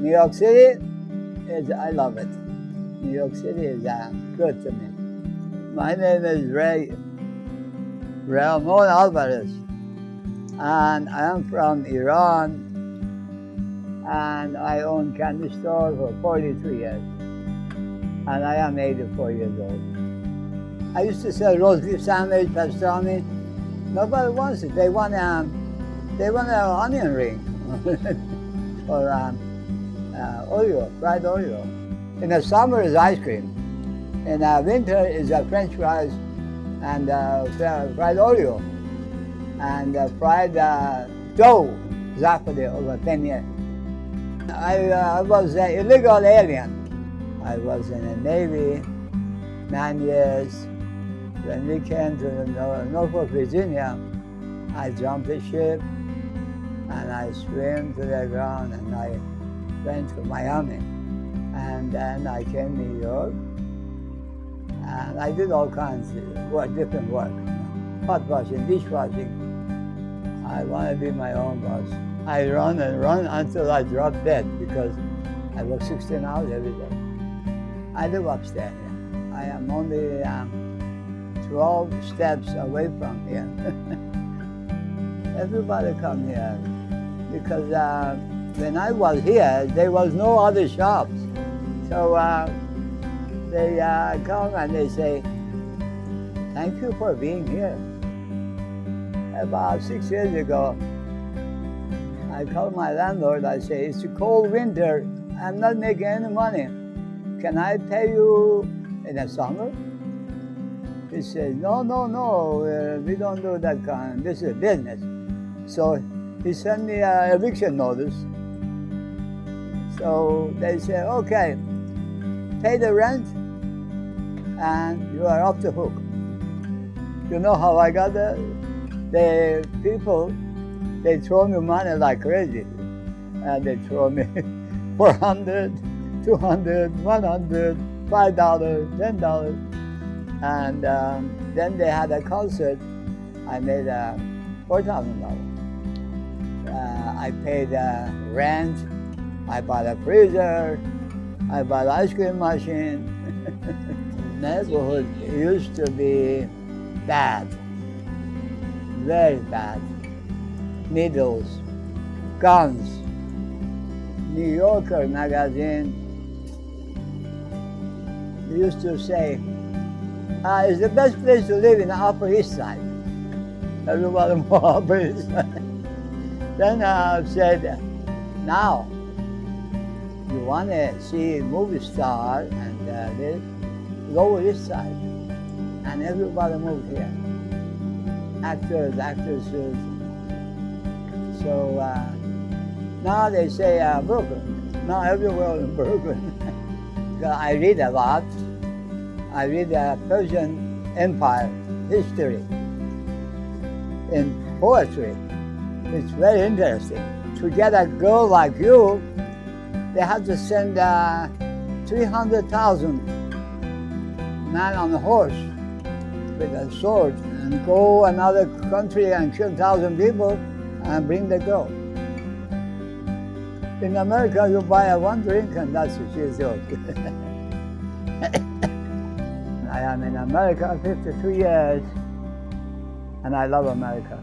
New York City is, I love it. New York City is uh, good to me. My name is Ray Ramon Alvarez, and I am from Iran, and I own candy store for 43 years, and I am 84 years old. I used to sell roast beef sandwich, pastrami. Nobody wants it. They want um, they want an onion ring or um, uh, Oreo, fried Oreo. In the summer is ice cream. In the winter is uh, French fries and uh, fried Oreo and uh, fried uh, dough, zapade over 10 years. I, uh, I was an illegal alien. I was in the Navy nine years. When we came to Norfolk, Virginia, I jumped the ship and I swam to the ground and I went to Miami. And then I came to New York and I did all kinds of work, different work. Pot washing, dishwashing. I want to be my own boss. I run and run until I drop dead because I work 16 hours every day. I live upstairs. I am only um, 12 steps away from here. Everybody come here because uh, when I was here, there was no other shops. So uh, they uh, come and they say, thank you for being here. About six years ago, I called my landlord, I say, it's a cold winter, I'm not making any money. Can I pay you in the summer? He said, no, no, no, uh, we don't do that kind, this is business. So he sent me an eviction notice. So they say, okay, pay the rent and you are off the hook. You know how I got there? The people, they throw me money like crazy. And they throw me 400, 200, 100, $5, $10. And um, then they had a concert. I made uh, $4,000. Uh, I paid uh, rent, I bought a freezer, I bought an ice cream machine. neighborhood used to be bad, very bad. Needles, guns. New Yorker magazine used to say, uh, it's the best place to live in the Upper East Side. Everybody more Upper East Side. Then I said, now, you want to see movie star and uh, this, go this side. And everybody moved here. Actors, actresses. So uh, now they say uh, Brooklyn. Now everywhere in Brooklyn. I read a lot. I read the Persian Empire history in poetry. It's very interesting. To get a girl like you, they had to send uh, 300,000 men on a horse with a sword and go another country and kill 1,000 people and bring the girl. In America, you buy a one drink and that's what she's yours. I am in America 52 years and I love America.